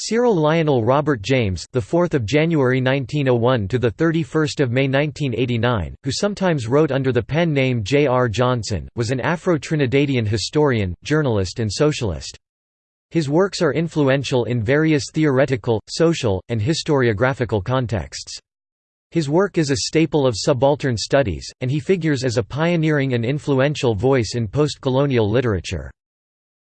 Cyril Lionel Robert James, the 4th of January 1901 to the 31st of May 1989, who sometimes wrote under the pen name J. R. Johnson, was an Afro-Trinidadian historian, journalist and socialist. His works are influential in various theoretical, social, and historiographical contexts. His work is a staple of subaltern studies, and he figures as a pioneering and influential voice in post-colonial literature.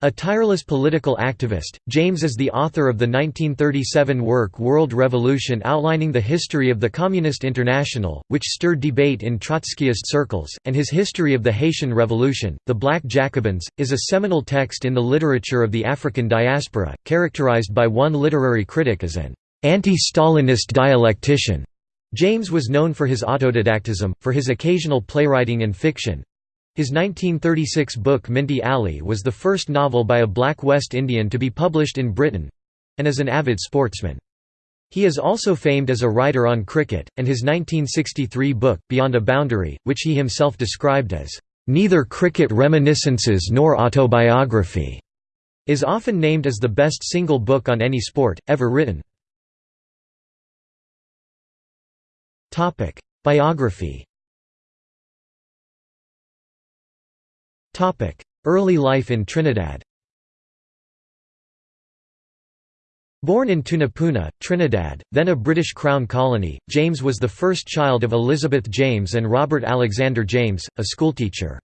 A tireless political activist, James is the author of the 1937 work World Revolution outlining the history of the Communist International, which stirred debate in Trotskyist circles, and his History of the Haitian Revolution, The Black Jacobins, is a seminal text in the literature of the African diaspora, characterized by one literary critic as an anti-Stalinist dialectician. James was known for his autodidactism, for his occasional playwriting and fiction, his 1936 book Minty Alley was the first novel by a black West Indian to be published in Britain—and as an avid sportsman. He is also famed as a writer on cricket, and his 1963 book, Beyond a Boundary, which he himself described as, "...neither cricket reminiscences nor autobiography", is often named as the best single book on any sport, ever written. Biography Early life in Trinidad Born in Tunapuna, Trinidad, then a British Crown colony, James was the first child of Elizabeth James and Robert Alexander James, a schoolteacher.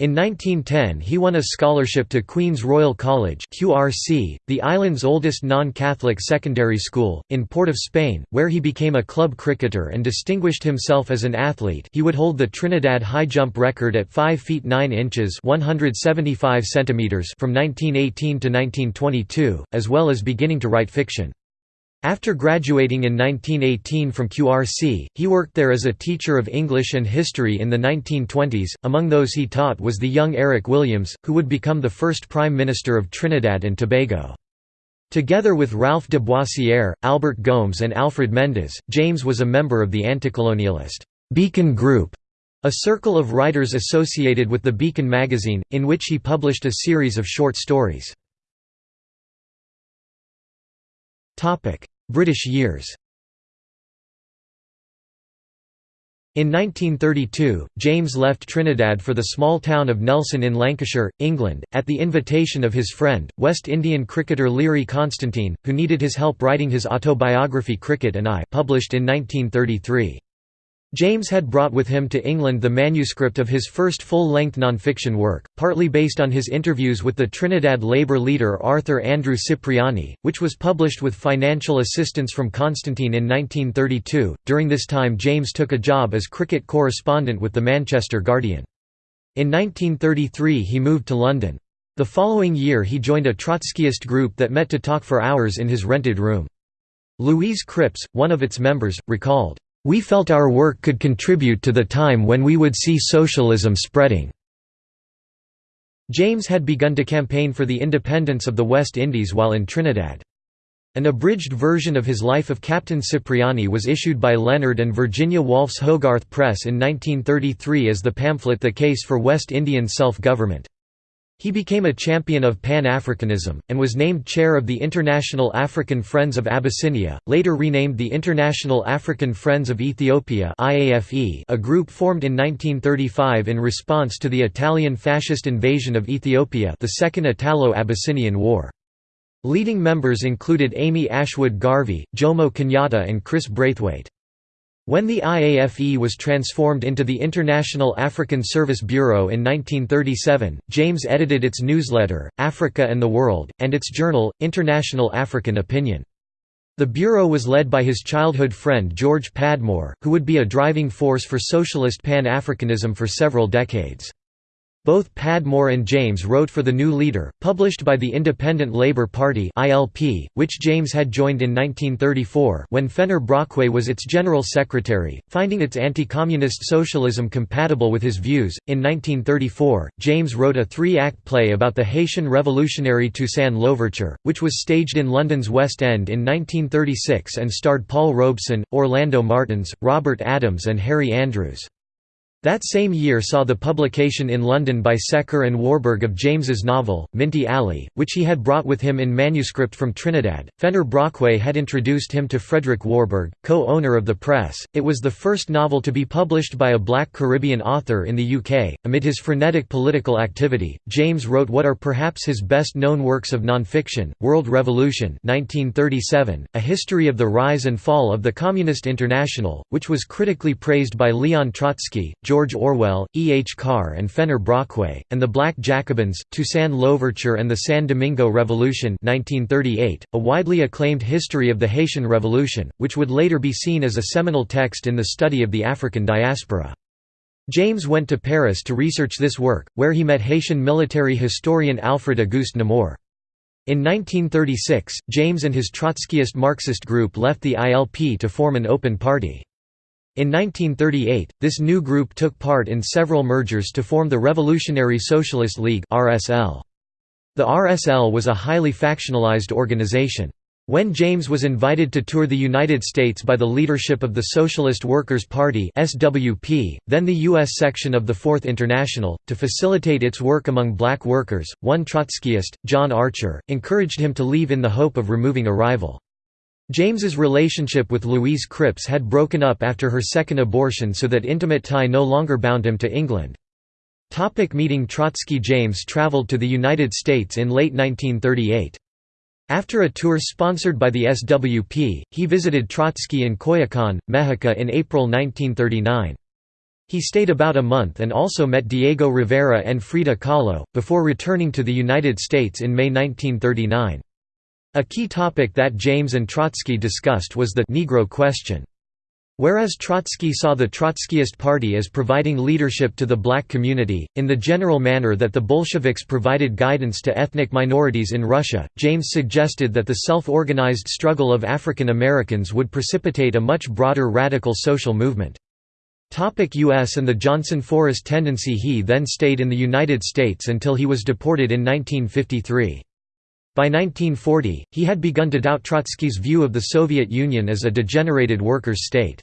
In 1910 he won a scholarship to Queen's Royal College QRC, the island's oldest non-Catholic secondary school, in Port of Spain, where he became a club cricketer and distinguished himself as an athlete he would hold the Trinidad high jump record at 5 feet 9 inches 175 centimeters from 1918 to 1922, as well as beginning to write fiction. After graduating in 1918 from QRC, he worked there as a teacher of English and history in the 1920s. Among those he taught was the young Eric Williams, who would become the first Prime Minister of Trinidad and Tobago. Together with Ralph de Boissière, Albert Gomes, and Alfred Mendes, James was a member of the anticolonialist Beacon Group, a circle of writers associated with the Beacon magazine, in which he published a series of short stories. British years In 1932, James left Trinidad for the small town of Nelson in Lancashire, England, at the invitation of his friend, West Indian cricketer Learie Constantine, who needed his help writing his autobiography Cricket and I published in 1933. James had brought with him to England the manuscript of his first full-length nonfiction work, partly based on his interviews with the Trinidad Labour leader Arthur Andrew Cipriani, which was published with financial assistance from Constantine in 1932. During this time James took a job as cricket correspondent with the Manchester Guardian. In 1933 he moved to London. The following year he joined a Trotskyist group that met to talk for hours in his rented room. Louise Cripps, one of its members, recalled, we felt our work could contribute to the time when we would see socialism spreading." James had begun to campaign for the independence of the West Indies while in Trinidad. An abridged version of his Life of Captain Cipriani was issued by Leonard and Virginia Woolf's Hogarth Press in 1933 as the pamphlet The Case for West Indian Self-Government. He became a champion of Pan-Africanism, and was named chair of the International African Friends of Abyssinia, later renamed the International African Friends of Ethiopia a group formed in 1935 in response to the Italian fascist invasion of Ethiopia the Second Italo-Abyssinian War. Leading members included Amy Ashwood Garvey, Jomo Kenyatta and Chris Braithwaite. When the IAFE was transformed into the International African Service Bureau in 1937, James edited its newsletter, Africa and the World, and its journal, International African Opinion. The bureau was led by his childhood friend George Padmore, who would be a driving force for socialist Pan-Africanism for several decades. Both Padmore and James wrote for The New Leader, published by the Independent Labour Party (ILP), which James had joined in 1934 when Fenner Brockway was its general secretary, finding its anti-communist socialism compatible with his views. In 1934, James wrote a three-act play about the Haitian revolutionary Toussaint Louverture, which was staged in London's West End in 1936 and starred Paul Robeson, Orlando Martins, Robert Adams and Harry Andrews. That same year saw the publication in London by Secker and Warburg of James's novel, Minty Alley, which he had brought with him in manuscript from Trinidad. Fenner Brockway had introduced him to Frederick Warburg, co-owner of the press. It was the first novel to be published by a black Caribbean author in the UK. Amid his frenetic political activity, James wrote what are perhaps his best-known works of non-fiction, World Revolution 1937, A History of the Rise and Fall of the Communist International, which was critically praised by Leon Trotsky, George Orwell, E. H. Carr and Fenner Brockway, and the Black Jacobins, Toussaint Louverture and the San Domingo Revolution 1938, a widely acclaimed history of the Haitian Revolution, which would later be seen as a seminal text in the study of the African diaspora. James went to Paris to research this work, where he met Haitian military historian Alfred Auguste Nemours. In 1936, James and his Trotskyist Marxist group left the ILP to form an open party. In 1938, this new group took part in several mergers to form the Revolutionary Socialist League. The RSL was a highly factionalized organization. When James was invited to tour the United States by the leadership of the Socialist Workers' Party (SWP), then the U.S. section of the Fourth International, to facilitate its work among black workers, one Trotskyist, John Archer, encouraged him to leave in the hope of removing a rival. James's relationship with Louise Cripps had broken up after her second abortion so that intimate tie no longer bound him to England. Topic meeting Trotsky James travelled to the United States in late 1938. After a tour sponsored by the SWP, he visited Trotsky in Coyoacan, Mexico in April 1939. He stayed about a month and also met Diego Rivera and Frida Kahlo, before returning to the United States in May 1939. A key topic that James and Trotsky discussed was the Negro question. Whereas Trotsky saw the Trotskyist Party as providing leadership to the black community, in the general manner that the Bolsheviks provided guidance to ethnic minorities in Russia, James suggested that the self-organized struggle of African Americans would precipitate a much broader radical social movement. U.S. and the Johnson Forest tendency He then stayed in the United States until he was deported in 1953. By 1940, he had begun to doubt Trotsky's view of the Soviet Union as a degenerated workers' state.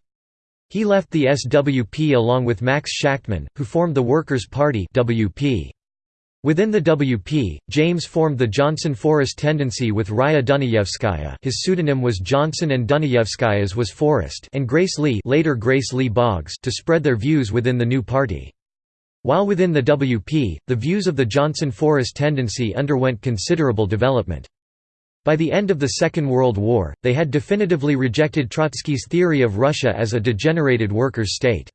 He left the SWP along with Max Shachtman, who formed the Workers' Party WP. Within the WP, James formed the Johnson Forest Tendency with Raya Dunayevskaya his pseudonym was Johnson and Dunayevskaya's was Forest and Grace Lee, later Grace Lee Boggs to spread their views within the new party. While within the WP, the views of the Johnson-Forest tendency underwent considerable development. By the end of the Second World War, they had definitively rejected Trotsky's theory of Russia as a degenerated workers' state.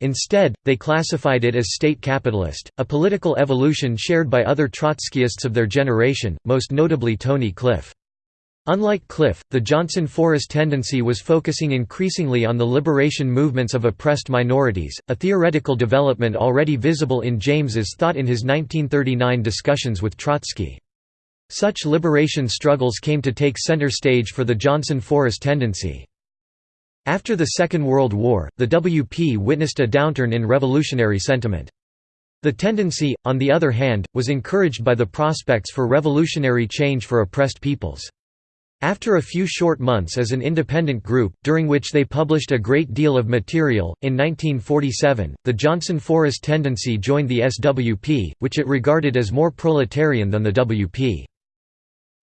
Instead, they classified it as state capitalist, a political evolution shared by other Trotskyists of their generation, most notably Tony Cliff. Unlike Cliff, the Johnson Forest tendency was focusing increasingly on the liberation movements of oppressed minorities, a theoretical development already visible in James's thought in his 1939 discussions with Trotsky. Such liberation struggles came to take center stage for the Johnson Forest tendency. After the Second World War, the WP witnessed a downturn in revolutionary sentiment. The tendency, on the other hand, was encouraged by the prospects for revolutionary change for oppressed peoples. After a few short months as an independent group, during which they published a great deal of material, in 1947, the Johnson Forest Tendency joined the SWP, which it regarded as more proletarian than the WP.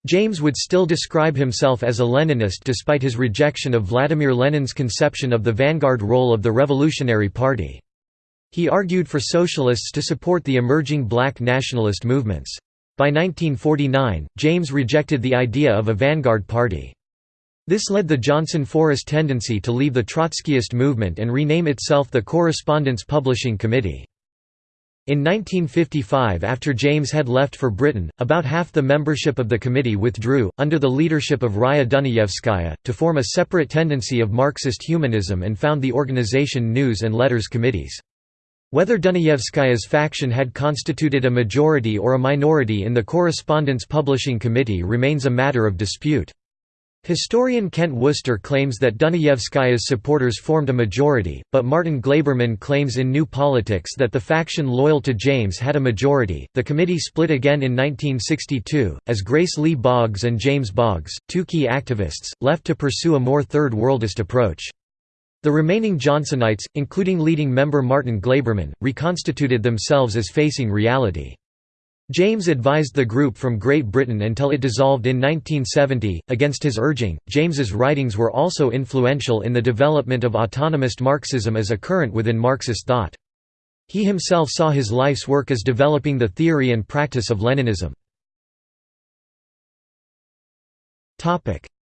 James would still describe himself as a Leninist despite his rejection of Vladimir Lenin's conception of the vanguard role of the Revolutionary Party. He argued for socialists to support the emerging black nationalist movements. By 1949, James rejected the idea of a vanguard party. This led the Johnson Forest tendency to leave the Trotskyist movement and rename itself the Correspondence Publishing Committee. In 1955 after James had left for Britain, about half the membership of the committee withdrew, under the leadership of Raya Dunayevskaya, to form a separate tendency of Marxist humanism and found the organization News and Letters Committees. Whether Dunayevskaya's faction had constituted a majority or a minority in the Correspondence Publishing Committee remains a matter of dispute. Historian Kent Worcester claims that Dunayevskaya's supporters formed a majority, but Martin Glaberman claims in New Politics that the faction loyal to James had a majority. The committee split again in 1962, as Grace Lee Boggs and James Boggs, two key activists, left to pursue a more Third Worldist approach. The remaining Johnsonites, including leading member Martin Glaberman, reconstituted themselves as facing reality. James advised the group from Great Britain until it dissolved in 1970. Against his urging, James's writings were also influential in the development of autonomist Marxism as a current within Marxist thought. He himself saw his life's work as developing the theory and practice of Leninism.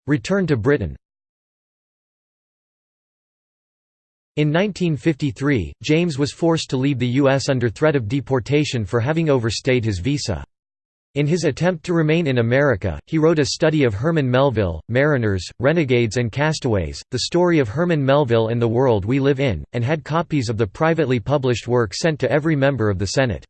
Return to Britain In 1953, James was forced to leave the U.S. under threat of deportation for having overstayed his visa. In his attempt to remain in America, he wrote a study of Herman Melville, Mariners, Renegades and Castaways, the story of Herman Melville and the world we live in, and had copies of the privately published work sent to every member of the Senate.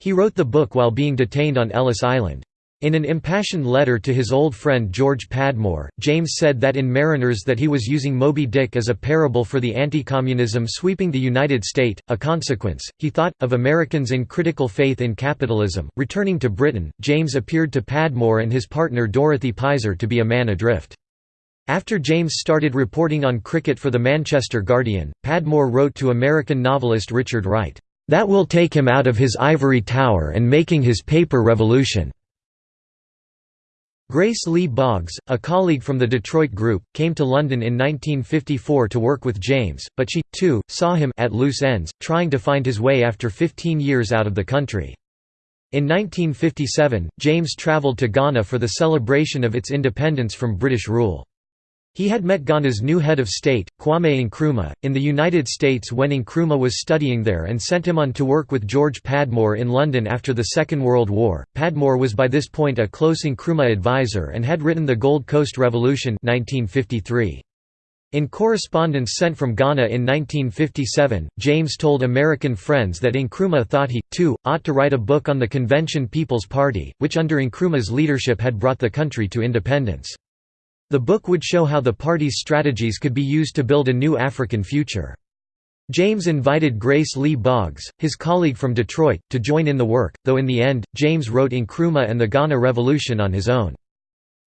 He wrote the book while being detained on Ellis Island. In an impassioned letter to his old friend George Padmore, James said that in Mariners that he was using Moby Dick as a parable for the anti-communism sweeping the United States. A consequence, he thought, of Americans in critical faith in capitalism. Returning to Britain, James appeared to Padmore and his partner Dorothy Pizer to be a man adrift. After James started reporting on cricket for the Manchester Guardian, Padmore wrote to American novelist Richard Wright, "...that will take him out of his ivory tower and making his paper revolution." Grace Lee Boggs, a colleague from the Detroit group, came to London in 1954 to work with James, but she, too, saw him at loose ends, trying to find his way after 15 years out of the country. In 1957, James travelled to Ghana for the celebration of its independence from British rule. He had met Ghana's new head of state, Kwame Nkrumah, in the United States when Nkrumah was studying there and sent him on to work with George Padmore in London after the Second World War. Padmore was by this point a close Nkrumah advisor and had written The Gold Coast Revolution 1953. In correspondence sent from Ghana in 1957, James told American friends that Nkrumah thought he, too, ought to write a book on the Convention People's Party, which under Nkrumah's leadership had brought the country to independence. The book would show how the party's strategies could be used to build a new African future. James invited Grace Lee Boggs, his colleague from Detroit, to join in the work, though in the end, James wrote Nkrumah and the Ghana Revolution on his own.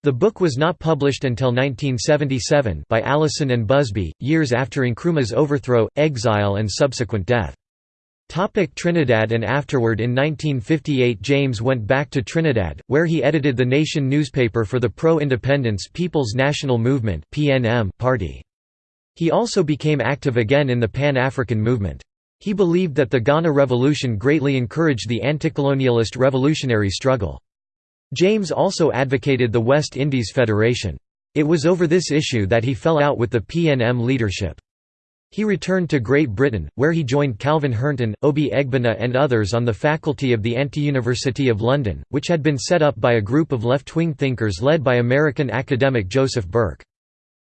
The book was not published until 1977 by Allison and Busby, years after Nkrumah's overthrow, exile and subsequent death. Topic Trinidad and afterward in 1958 James went back to Trinidad, where he edited the Nation newspaper for the pro-independence People's National Movement party. He also became active again in the Pan-African movement. He believed that the Ghana Revolution greatly encouraged the anti-colonialist revolutionary struggle. James also advocated the West Indies Federation. It was over this issue that he fell out with the PNM leadership. He returned to Great Britain, where he joined Calvin Hernton, Obi Egbuna and others on the faculty of the Anti-University of London, which had been set up by a group of left-wing thinkers led by American academic Joseph Berke.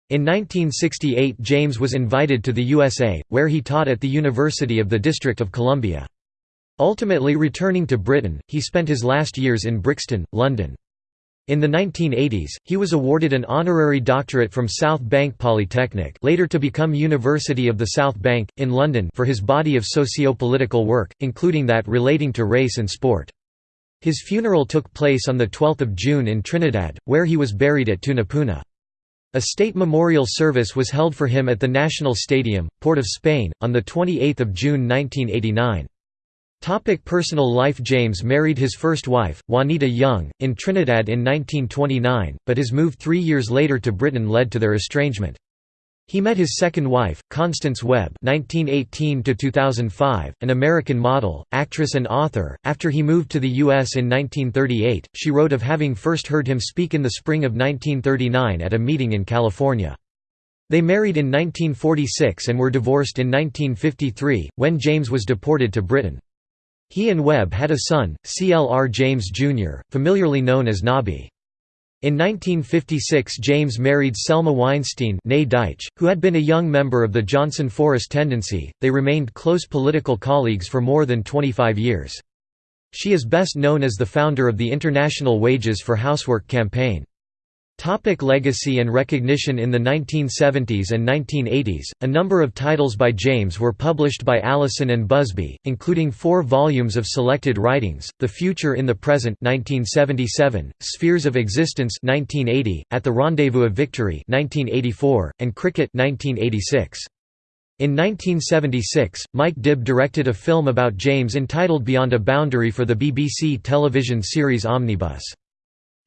In 1968 James was invited to the USA, where he taught at the University of the District of Columbia. Ultimately returning to Britain, he spent his last years in Brixton, London. In the 1980s, he was awarded an honorary doctorate from South Bank Polytechnic later to become University of the South Bank, in London for his body of socio-political work, including that relating to race and sport. His funeral took place on 12 June in Trinidad, where he was buried at Tunapuna. A state memorial service was held for him at the National Stadium, Port of Spain, on 28 June 1989. Topic personal life James married his first wife, Juanita Young, in Trinidad in 1929, but his move three years later to Britain led to their estrangement. He met his second wife, Constance Webb (1918–2005), an American model, actress, and author. After he moved to the U.S. in 1938, she wrote of having first heard him speak in the spring of 1939 at a meeting in California. They married in 1946 and were divorced in 1953, when James was deported to Britain. He and Webb had a son, CLR James Jr., familiarly known as Nobby. In 1956 James married Selma Weinstein who had been a young member of the Johnson Forest Tendency. They remained close political colleagues for more than 25 years. She is best known as the founder of the International Wages for Housework campaign. Topic legacy and recognition In the 1970s and 1980s, a number of titles by James were published by Allison and Busby, including four volumes of selected writings, The Future in the Present 1977, Spheres of Existence 1980, At the Rendezvous of Victory 1984, and Cricket 1986. In 1976, Mike Dibb directed a film about James entitled Beyond a Boundary for the BBC television series Omnibus.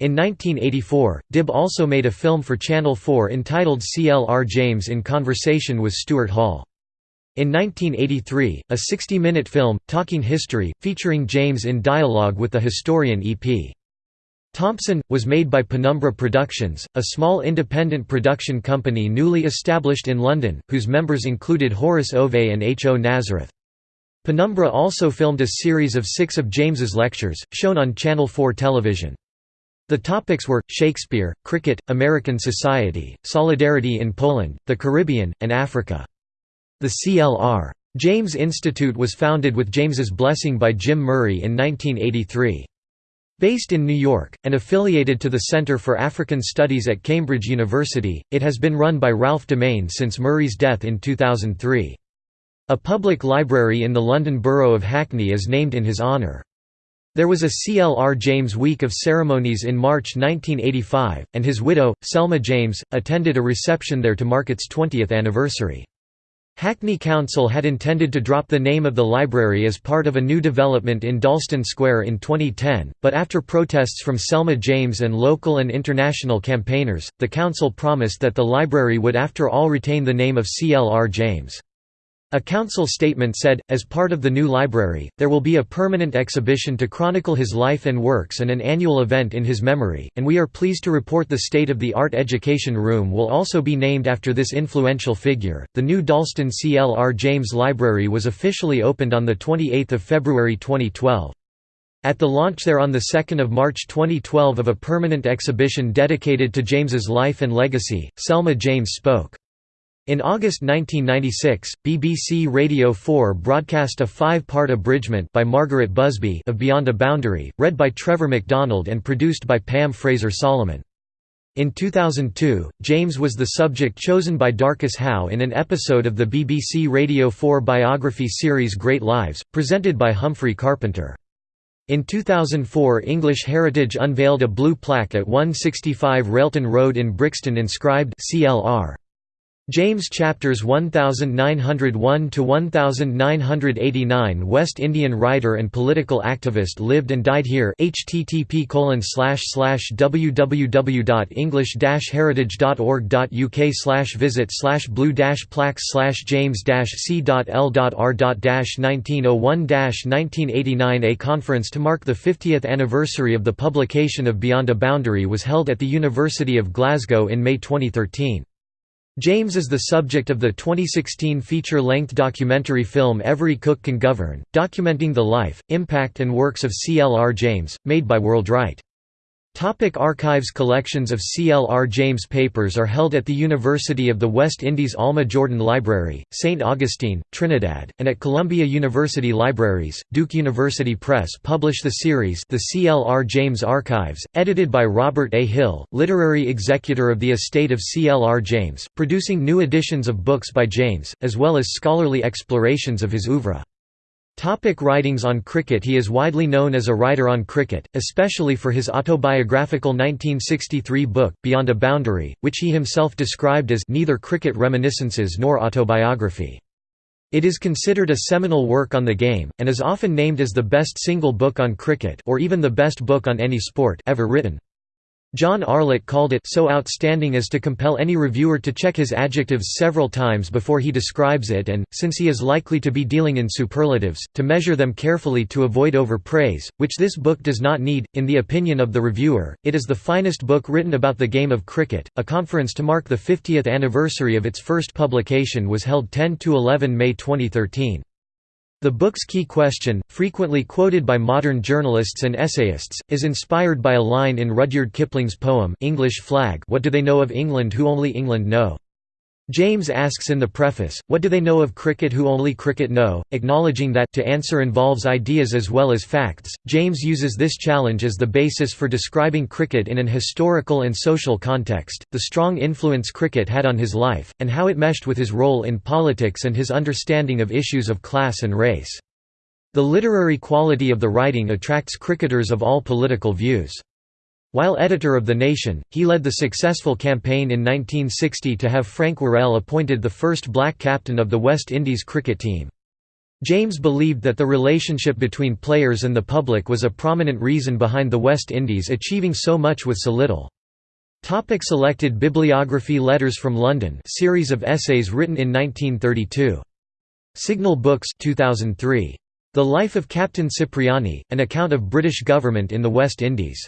In 1984, Dibb also made a film for Channel 4 entitled CLR James in Conversation with Stuart Hall. In 1983, a 60-minute film, Talking History, featuring James in dialogue with the historian E.P. Thompson, was made by Penumbra Productions, a small independent production company newly established in London, whose members included Horace Ove and H. O. Nazareth. Penumbra also filmed a series of six of James's lectures, shown on Channel 4 television. The topics were, Shakespeare, cricket, American society, solidarity in Poland, the Caribbean, and Africa. The CLR. James Institute was founded with James's blessing by Jim Murray in 1983. Based in New York, and affiliated to the Center for African Studies at Cambridge University, it has been run by Ralph Dumain since Murray's death in 2003. A public library in the London borough of Hackney is named in his honour. There was a CLR James Week of Ceremonies in March 1985, and his widow, Selma James, attended a reception there to mark its 20th anniversary. Hackney Council had intended to drop the name of the library as part of a new development in Dalston Square in 2010, but after protests from Selma James and local and international campaigners, the council promised that the library would after all retain the name of CLR James. A council statement said, as part of the new library, there will be a permanent exhibition to chronicle his life and works and an annual event in his memory, and we are pleased to report the state-of-the-art education room will also be named after this influential figure. The new Dalston CLR James Library was officially opened on 28 February 2012. At the launch there on 2 March 2012 of a permanent exhibition dedicated to James's life and legacy, Selma James spoke. In August 1996, BBC Radio 4 broadcast a five-part abridgment by Margaret Busby of Beyond a Boundary, read by Trevor McDonald and produced by Pam Fraser Solomon. In 2002, James was the subject chosen by Darcus Howe in an episode of the BBC Radio 4 biography series Great Lives, presented by Humphrey Carpenter. In 2004 English Heritage unveiled a blue plaque at 165 Railton Road in Brixton inscribed CLR. James chapters 1901 to 1989 West Indian writer and political activist lived and died here http colon slash slash www.english-heritage.org.uk visit blue plaques james c.l.r 1901 1989 A conference to mark the 50th anniversary of the publication of Beyond a Boundary was held at the University of Glasgow in May 2013. James is the subject of the 2016 feature-length documentary film Every Cook Can Govern, documenting the life, impact and works of C. L. R. James, made by WorldWrite. Topic archives Collections of C. L. R. James papers are held at the University of the West Indies Alma Jordan Library, St. Augustine, Trinidad, and at Columbia University Libraries. Duke University Press publish the series The C. L. R. James Archives, edited by Robert A. Hill, literary executor of the estate of C. L. R. James, producing new editions of books by James, as well as scholarly explorations of his oeuvre. Topic writings on cricket He is widely known as a writer on cricket, especially for his autobiographical 1963 book, Beyond a Boundary, which he himself described as neither cricket reminiscences nor autobiography. It is considered a seminal work on the game, and is often named as the best single book on cricket or even the best book on any sport ever written. John Arlott called it so outstanding as to compel any reviewer to check his adjectives several times before he describes it and, since he is likely to be dealing in superlatives, to measure them carefully to avoid overpraise, which this book does not need. In the opinion of the reviewer, it is the finest book written about the game of cricket. A conference to mark the 50th anniversary of its first publication was held 10 to 11 May 2013. The book's key question, frequently quoted by modern journalists and essayists, is inspired by a line in Rudyard Kipling's poem English Flag What do they know of England who only England know? James asks in the preface, what do they know of cricket who only cricket know, acknowledging that to answer involves ideas as well as facts. James uses this challenge as the basis for describing cricket in an historical and social context, the strong influence cricket had on his life, and how it meshed with his role in politics and his understanding of issues of class and race. The literary quality of the writing attracts cricketers of all political views. While editor of The Nation, he led the successful campaign in 1960 to have Frank Worrell appointed the first black captain of the West Indies cricket team. James believed that the relationship between players and the public was a prominent reason behind the West Indies achieving so much with so little. Topic selected bibliography Letters from London series of essays written in 1932. Signal Books 2003. The Life of Captain Cipriani, an account of British government in the West Indies.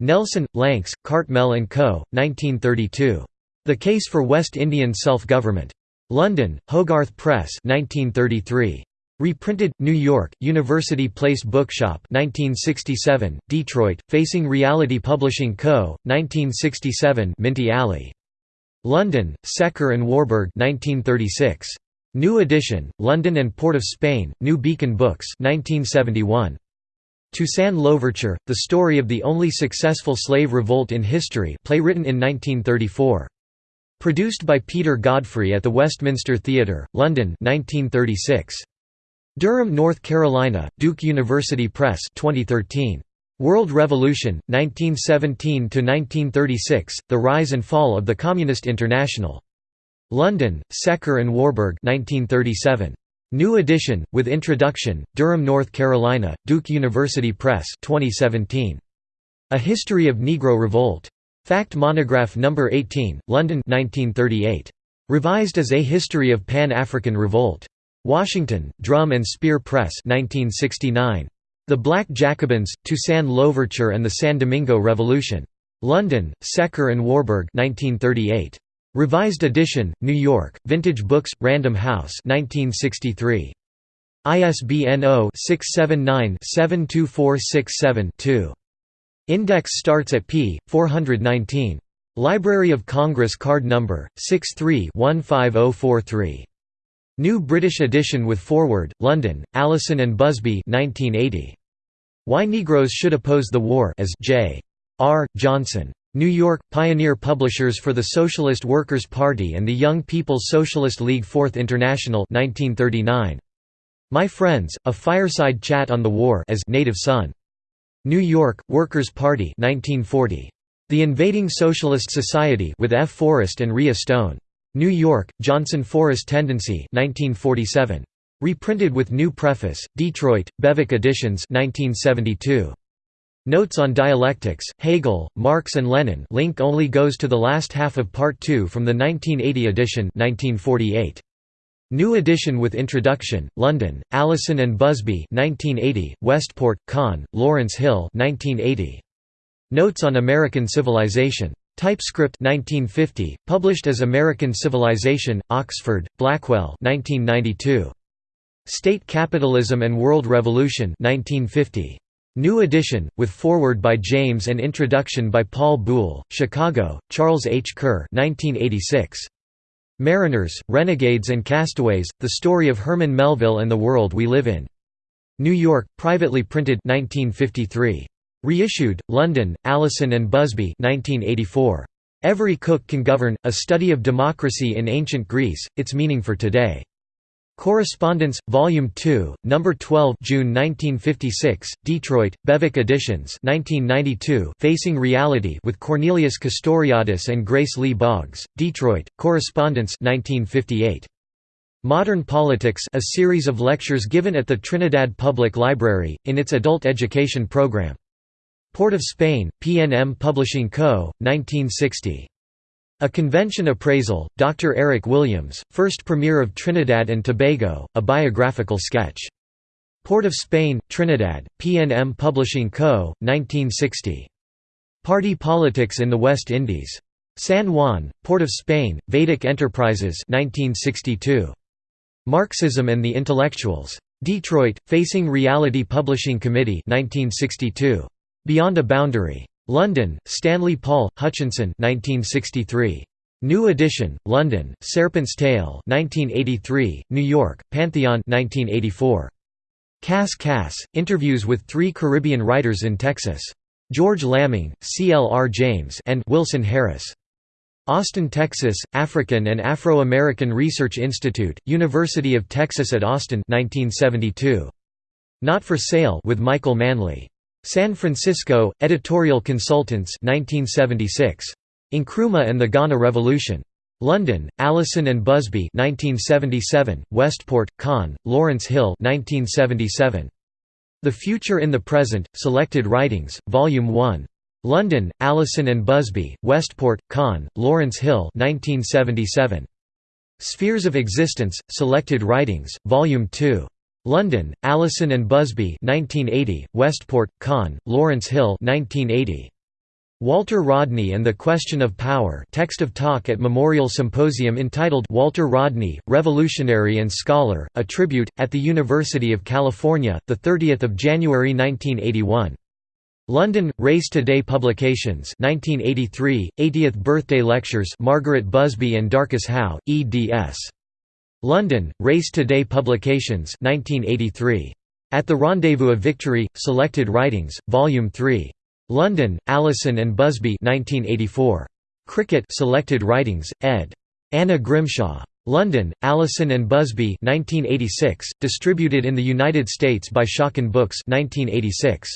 Nelson, Lancs, Cartmel and Co., 1932. The Case for West Indian Self-Government. London, Hogarth Press 1933. Reprinted, New York, University Place Bookshop 1967, Detroit, Facing Reality Publishing Co., 1967 Minty Alley. London, Secker and Warburg 1936. New edition, London and Port of Spain, New Beacon Books 1971. Toussaint Louverture, The Story of the Only Successful Slave Revolt in History play written in 1934. Produced by Peter Godfrey at the Westminster Theatre, London 1936. Durham, North Carolina, Duke University Press 2013. World Revolution, 1917–1936, The Rise and Fall of the Communist International. London, Secker and Warburg 1937. New edition, with introduction, Durham, North Carolina, Duke University Press 2017. A History of Negro Revolt. Fact Monograph No. 18, London 1938. Revised as A History of Pan-African Revolt. Washington, Drum and Spear Press 1969. The Black Jacobins, Toussaint Louverture and the San Domingo Revolution. London, Secker and Warburg 1938. Revised edition, New York, Vintage Books, Random House 1963. ISBN 0-679-72467-2. Index starts at p. 419. Library of Congress card number, 63-15043. New British edition with foreword, London, Allison and Busby 1980. Why Negroes Should Oppose the War as J. R. Johnson. New York, Pioneer Publishers for the Socialist Workers' Party and the Young People's Socialist League 4th International 1939. My Friends, A Fireside Chat on the War as Native Son. New York, Workers' Party 1940. The Invading Socialist Society with F. Forest and Ria Stone. New York, Johnson Forest Tendency 1947. Reprinted with new preface, Detroit, Bewick Editions 1972. Notes on Dialectics, Hegel, Marx and Lenin link only goes to the last half of Part 2 from the 1980 edition 1948. New edition with introduction, London, Allison and Busby 1980, Westport, Conn, Lawrence Hill 1980. Notes on American Civilization. TypeScript 1950, published as American Civilization, Oxford, Blackwell 1992. State Capitalism and World Revolution 1950. New edition, with foreword by James and introduction by Paul Buhle, Chicago, Charles H. Kerr 1986. Mariners, Renegades and Castaways, The Story of Herman Melville and the World We Live In. New York, privately printed 1953. Reissued, London, Allison and Busby 1984. Every Cook Can Govern, A Study of Democracy in Ancient Greece, Its Meaning for Today. Correspondence, Volume 2, No. 12 June 1956, Detroit, Bewick Editions 1992, Facing Reality with Cornelius Castoriadis and Grace Lee Boggs, Detroit, Correspondence 1958. Modern Politics a series of lectures given at the Trinidad Public Library, in its adult education program. Port of Spain, PNM Publishing Co., 1960. A Convention Appraisal, Dr. Eric Williams, first Premier of Trinidad and Tobago, a biographical sketch. Port of Spain, Trinidad, PNM Publishing Co., 1960. Party Politics in the West Indies. San Juan, Port of Spain, Vedic Enterprises 1962. Marxism and the Intellectuals. Detroit, Facing Reality Publishing Committee 1962. Beyond a Boundary. London, Stanley Paul, Hutchinson 1963. New edition, London, Serpent's Tail 1983, New York, Pantheon 1984. Kas-Kas, interviews with three Caribbean writers in Texas. George Lamming, C. L. R. James and Wilson Harris. Austin, Texas, African and Afro-American Research Institute, University of Texas at Austin 1972. Not for Sale with Michael Manley. San Francisco, Editorial Consultants 1976. Nkrumah and the Ghana Revolution. London, Allison and Busby 1977, Westport, Conn, Lawrence Hill 1977. The Future in the Present, Selected Writings, Volume 1. London, Allison and Busby, Westport, Conn, Lawrence Hill 1977. Spheres of Existence, Selected Writings, Volume 2. London, Allison and Busby 1980, Westport, Conn, Lawrence Hill 1980. Walter Rodney and the Question of Power text of talk at Memorial Symposium entitled Walter Rodney, Revolutionary and Scholar, a Tribute, at the University of California, 30 January 1981. London, Race Today Publications 1983, 80th Birthday Lectures Margaret Busby and Darcus Howe, eds. London, Race Today Publications 1983. At the Rendezvous of Victory, Selected Writings, Volume 3. London, Allison and Busby 1984. Cricket Selected Writings, ed. Anna Grimshaw. London, Allison and Busby 1986, distributed in the United States by Schocken Books 1986.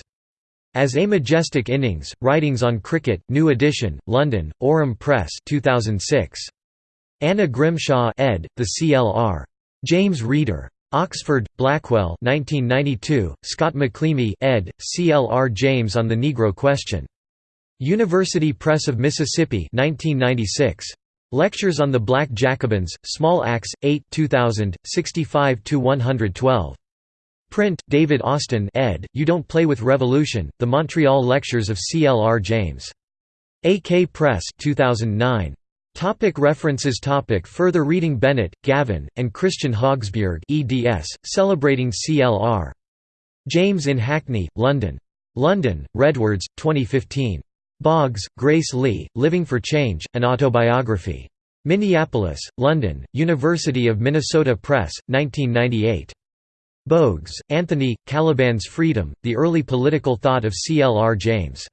As A Majestic Innings, Writings on Cricket, New Edition, London, Aurum Press 2006. Anna Grimshaw ed., The CLR. James Reader. Oxford, Blackwell 1992, Scott McLemee ed., C.L.R. James on the Negro Question. University Press of Mississippi 1996. Lectures on the Black Jacobins, Small Axe, 8 2000, 65–112. Print, David Austin ed., You Don't Play with Revolution, The Montreal Lectures of C.L.R. James. AK Press 2009. Topic references topic Further reading Bennett, Gavin, and Christian Hogsbjerg eds, celebrating CLR. James in Hackney, London. London, Redwords, 2015. Boggs, Grace Lee, Living for Change, An Autobiography. Minneapolis, London, University of Minnesota Press, 1998. Bogues, Anthony, Caliban's Freedom, The Early Political Thought of C. L. R. James.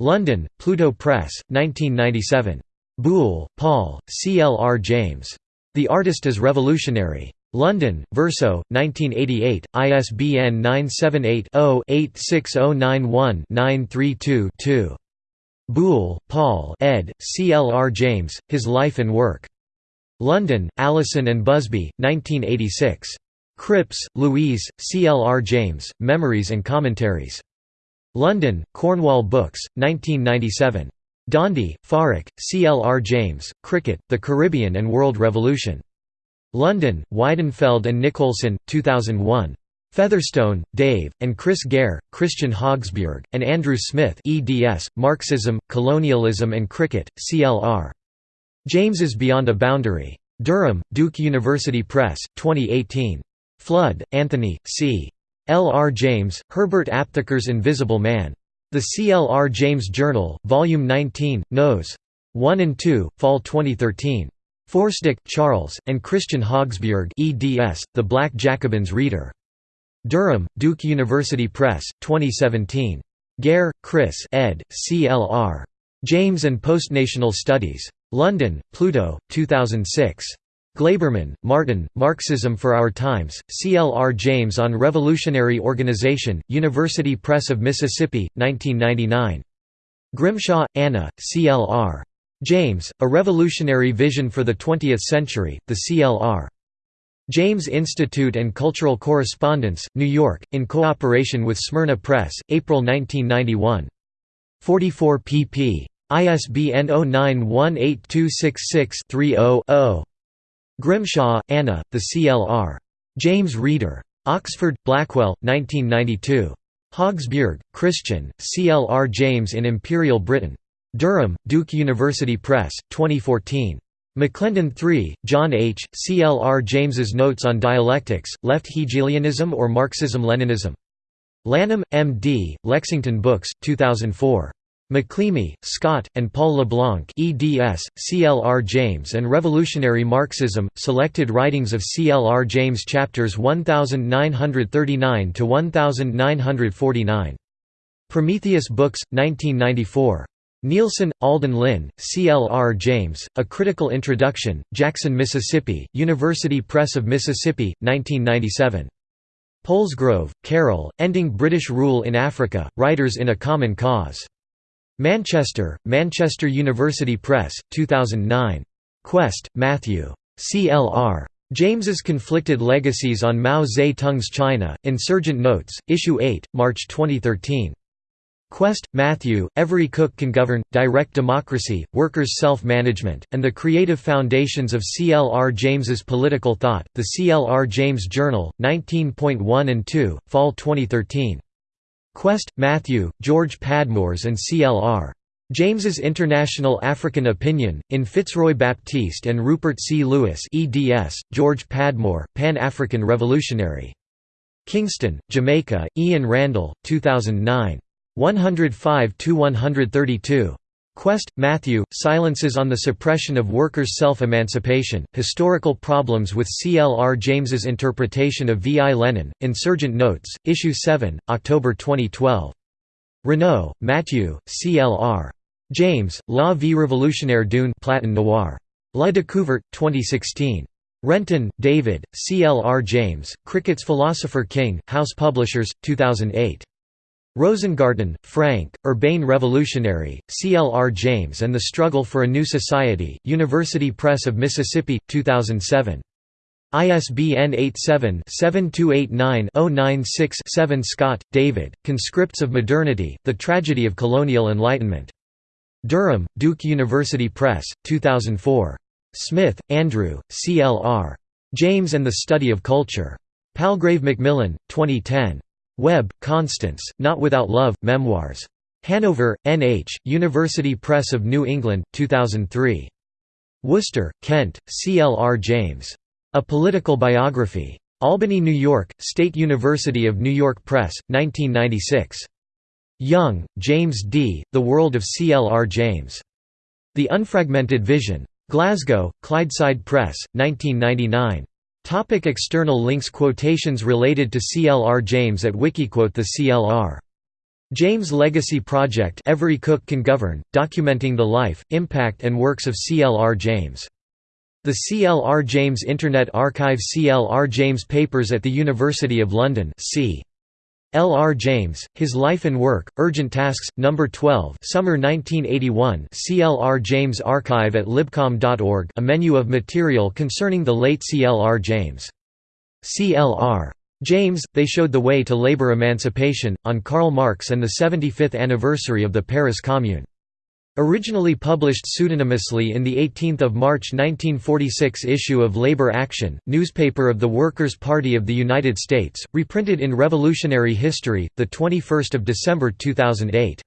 London, Pluto Press, 1997. Buhle, Paul, C. L. R. James. The Artist is Revolutionary. London, Verso, 1988, ISBN 978-0-86091-932-2. Buhle, Paul ed., C. L. R. James, His Life and Work. London, Allison and Busby, 1986. Cripps, Louise, C. L. R. James, Memories and Commentaries. London, Cornwall Books, 1997. Dhondy, Farrukh, C. L. R. James, Cricket, The Caribbean and World Revolution. London, Weidenfeld and Nicolson, 2001. Featherstone, Dave, and Chris Gair, Christian Hogsbjerg, and Andrew Smith eds, Marxism, Colonialism and Cricket, CLR. James's Beyond a Boundary. Durham, Duke University Press, 2018. Flood, Anthony, C. L. R. James, Herbert Aptheker's Invisible Man. The C. L. R. James Journal, Volume 19, Nos. 1 and 2, Fall 2013. Forsdick, Charles, and Christian Hogsbjerg eds, The Black Jacobins Reader. Durham, Duke University Press, 2017. Gair, Chris ed., C.L.R. James and Postnational Studies. London, Pluto, 2006. Glaberman, Martin, Marxism for Our Times, C. L. R. James on Revolutionary Organization, University Press of Mississippi, 1999. Grimshaw, Anna, C. L. R. James, A Revolutionary Vision for the Twentieth Century, The C. L. R. James Institute and Cultural Correspondence, New York, in cooperation with Smyrna Press, April 1991. 44 pp. ISBN 0918266300-0. Grimshaw, Anna, The CLR. James Reader. Oxford, Blackwell, 1992. Hogsbjerg, Christian, C. L. R. James in Imperial Britain. Durham, Duke University Press, 2014. McClendon III, John H., C. L. R. James's Notes on Dialectics, Left Hegelianism or Marxism-Leninism. Lanham, M. D., Lexington Books, 2004. McLemee, Scott, and Paul LeBlanc eds, C. L. R. James and Revolutionary Marxism, Selected Writings of C. L. R. James Chapters 1939–1949. Prometheus Books, 1994. Nielsen, Aldon Lynn, C. L. R. James, A Critical Introduction, Jackson, Mississippi, University Press of Mississippi, 1997. Polsgrove, Carol, Ending British Rule in Africa, Writers in a Common Cause. Manchester, Manchester University Press, 2009. Quest, Matthew. CLR. James's Conflicted Legacies on Mao Zedong's China, Insurgent Notes, Issue 8, March 2013. Quest, Matthew, Every Cook Can Govern, Direct Democracy, Workers' Self-Management, and the Creative Foundations of C. L. R. James's Political Thought, The C. L. R. James Journal, 19.1 and 2, Fall 2013. Quest, Matthew, George Padmores and C. L. R. James's International African Opinion, in Fitzroy Baptiste and Rupert C. Lewis eds, George Padmore, Pan-African Revolutionary. Kingston, Jamaica, Ian Randle, 2009. 105–132. Quest, Matthew, Silences on the Suppression of Workers' Self-Emancipation, Historical Problems with C. L. R. James's Interpretation of V. I. Lenin, Insurgent Notes, Issue 7, October 2012. Renault, Matthew, C. L. R. James, La vie révolutionnaire d'une Platon Noir. La Découverte, 2016. Renton, David, C. L. R. James, Cricket's Philosopher King, Haus Publishers, 2008. Rosengarten, Frank, Urbane Revolutionary, C. L. R. James and the Struggle for a New Society, University Press of Mississippi, 2007. ISBN 87-7289-096-7 Scott, David, Conscripts of Modernity, The Tragedy of Colonial Enlightenment. Durham, Duke University Press, 2004. Smith, Andrew, C. L. R. James and the Study of Culture. Palgrave Macmillan, 2010. Webb, Constance, Not Without Love, Memoirs. Hanover, N.H., University Press of New England, 2003. Worcester, Kent, C. L. R. James. A Political Biography. Albany, New York, State University of New York Press, 1996. Young, James D., The World of C. L. R. James. The Unfragmented Vision. Glasgow, Clydeside Press, 1999. Topic external links Quotations related to CLR James at Wikiquote The CLR. James Legacy Project Every Cook Can Govern, documenting the life, impact and works of CLR James. The CLR James Internet Archive CLR James Papers at the University of London C. L. R. James, His Life and Work, Urgent Tasks, No. 12 Summer 1981 C. L. R. James Archive at libcom.org a menu of material concerning the late C. L. R. James. C. L. R. James, They Showed the Way to Labor Emancipation, on Karl Marx and the 75th anniversary of the Paris Commune. Originally published pseudonymously in the 18 March 1946 issue of Labor Action, newspaper of the Workers' Party of the United States, reprinted in Revolutionary History, 21 December 2008.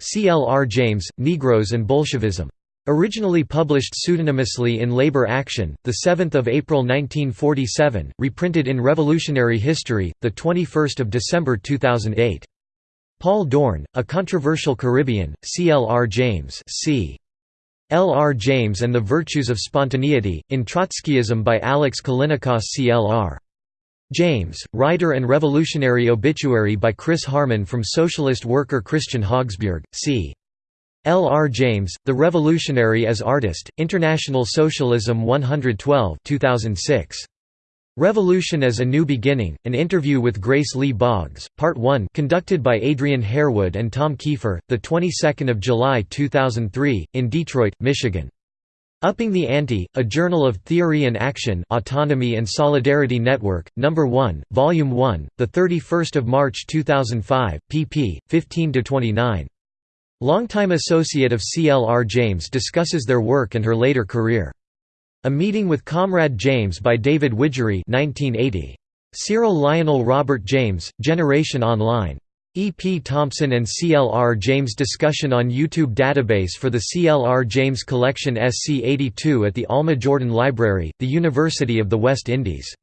C. L. R. James, Negroes and Bolshevism. Originally published pseudonymously in Labor Action, 7 April 1947, reprinted in Revolutionary History, the 21 December 2008. Paul Dorn, A Controversial Caribbean, C. L. R. James c. L. R. James and the Virtues of Spontaneity, in Trotskyism by Alex Callinicos C. L. R. James, Writer and Revolutionary Obituary by Chris Harman from Socialist worker Christian Hogsbjerg, c. L. R. James, The Revolutionary as Artist, International Socialism 112 2006. Revolution as a New Beginning, an interview with Grace Lee Boggs, Part 1 conducted by Adrian Harewood and Tom Keefer, of July 2003, in Detroit, Michigan. Upping the Ante, A Journal of Theory and Action Autonomy and Solidarity Network, No. 1, Volume 1, 31 March 2005, pp. 15–29. Longtime associate of C. L. R. James discusses their work and her later career. A Meeting with Comrade James by David Widgery 1980. Cyril Lionel Robert James, Generation Online. E. P. Thompson and C. L. R. James discussion on YouTube database for the C. L. R. James Collection SC82 at the Alma Jordan Library, the University of the West Indies